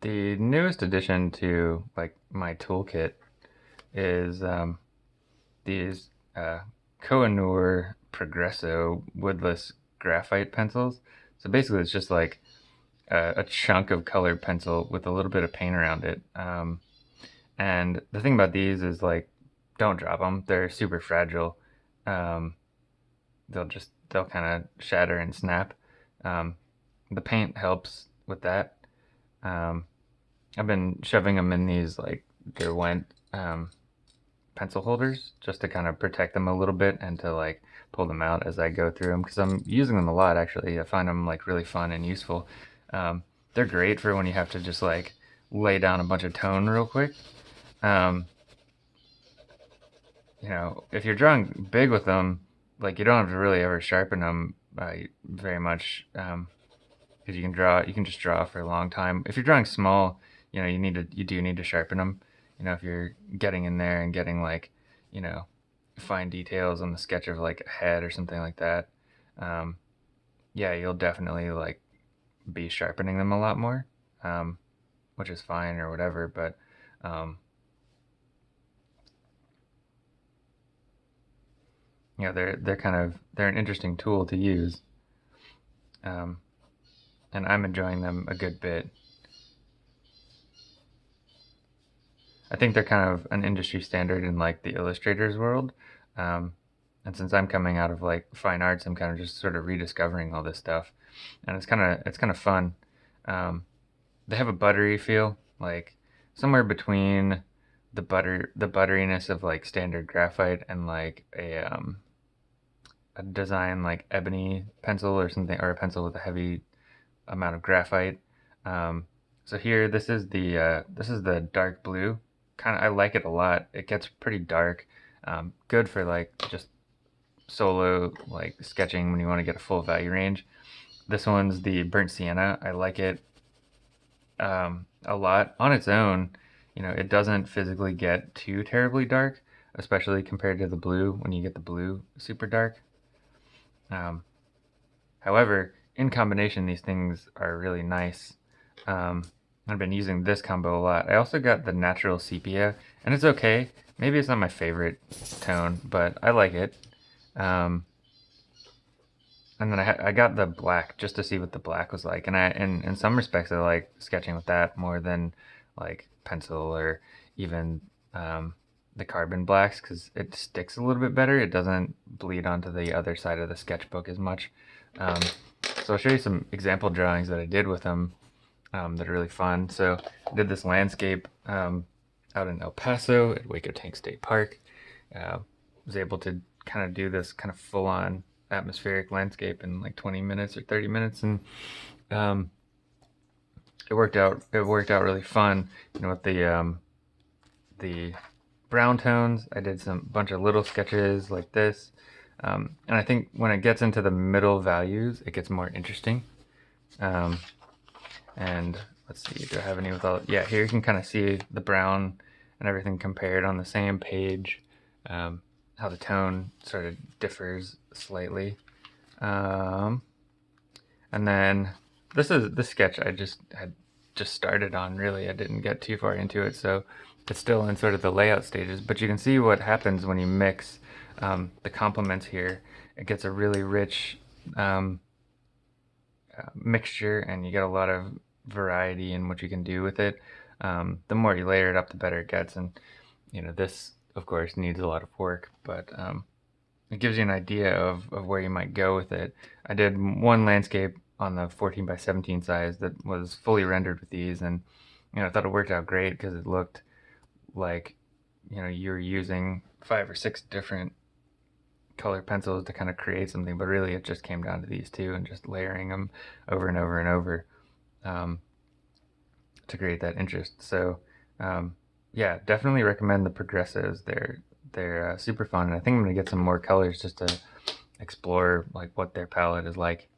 the newest addition to like my toolkit is um, these uh, Koh-i-Noor Progresso woodless graphite pencils. So basically, it's just like a, a, chunk of colored pencil with a little bit of paint around it. Um, and the thing about these is like, don't drop them. They're super fragile. Um, they'll just they'll kind of shatter and snap. Um, the paint helps with that. Um, I've been shoving them in these like Derwent um, pencil holders just to kind of protect them a little bit and to like pull them out as I go through them because I'm using them a lot actually. I find them like really fun and useful. Um, they're great for when you have to just like lay down a bunch of tone real quick. Um, you know, if you're drawing big with them, like you don't have to really ever sharpen them uh, very much because um, you can draw, you can just draw for a long time. If you're drawing small, you know, you need to, you do need to sharpen them. You know, if you're getting in there and getting like, you know, fine details on the sketch of like a head or something like that, um, yeah, you'll definitely like be sharpening them a lot more, um, which is fine or whatever. But um, you know, they're they're kind of they're an interesting tool to use, um, and I'm enjoying them a good bit. I think they're kind of an industry standard in like the illustrators world. Um, and since I'm coming out of like fine arts, I'm kind of just sort of rediscovering all this stuff, and it's kind of it's kind of fun. Um, they have a buttery feel, like somewhere between the butter the butteriness of like standard graphite and like a um, a design like ebony pencil or something, or a pencil with a heavy amount of graphite. Um, so here, this is the uh, this is the dark blue kind of I like it a lot. It gets pretty dark. Um, good for like just solo like sketching when you want to get a full value range. This one's the burnt sienna. I like it um, a lot on its own. You know, it doesn't physically get too terribly dark, especially compared to the blue when you get the blue super dark. Um, however, in combination, these things are really nice. Um, I've been using this combo a lot. I also got the natural sepia, and it's okay. Maybe it's not my favorite tone, but I like it. Um, and then I, I got the black just to see what the black was like. And I, in, in some respects, I like sketching with that more than like pencil or even um, the carbon blacks because it sticks a little bit better. It doesn't bleed onto the other side of the sketchbook as much. Um, so I'll show you some example drawings that I did with them um, that are really fun. So I did this landscape um, out in El Paso at Hueco Tank State Park. Uh, was able to kind of do this kind of full-on atmospheric landscape in like 20 minutes or 30 minutes, and um, it worked out. It worked out really fun. You know, with the um, the brown tones, I did some bunch of little sketches like this. Um, and I think when it gets into the middle values, it gets more interesting. Um, and let's see, do I have any with all, yeah, here you can kind of see the brown and everything compared on the same page, um, how the tone sort of differs slightly. Um, and then this is the sketch I just had just started on really. I didn't get too far into it, so it's still in sort of the layout stages, but you can see what happens when you mix um, the complements here. It gets a really rich um, mixture and you get a lot of variety in what you can do with it. Um, the more you layer it up, the better it gets. And, you know, this, of course, needs a lot of work, but um, it gives you an idea of, of where you might go with it. I did one landscape on the 14 by 17 size that was fully rendered with these, and, you know, I thought it worked out great because it looked like, you know, you're using five or six different color pencils to kind of create something, but really it just came down to these two and just layering them over and over and over um, to create that interest. So um, yeah, definitely recommend the progressives. They're they're uh, super fun, and I think I'm gonna get some more colors just to explore like what their palette is like.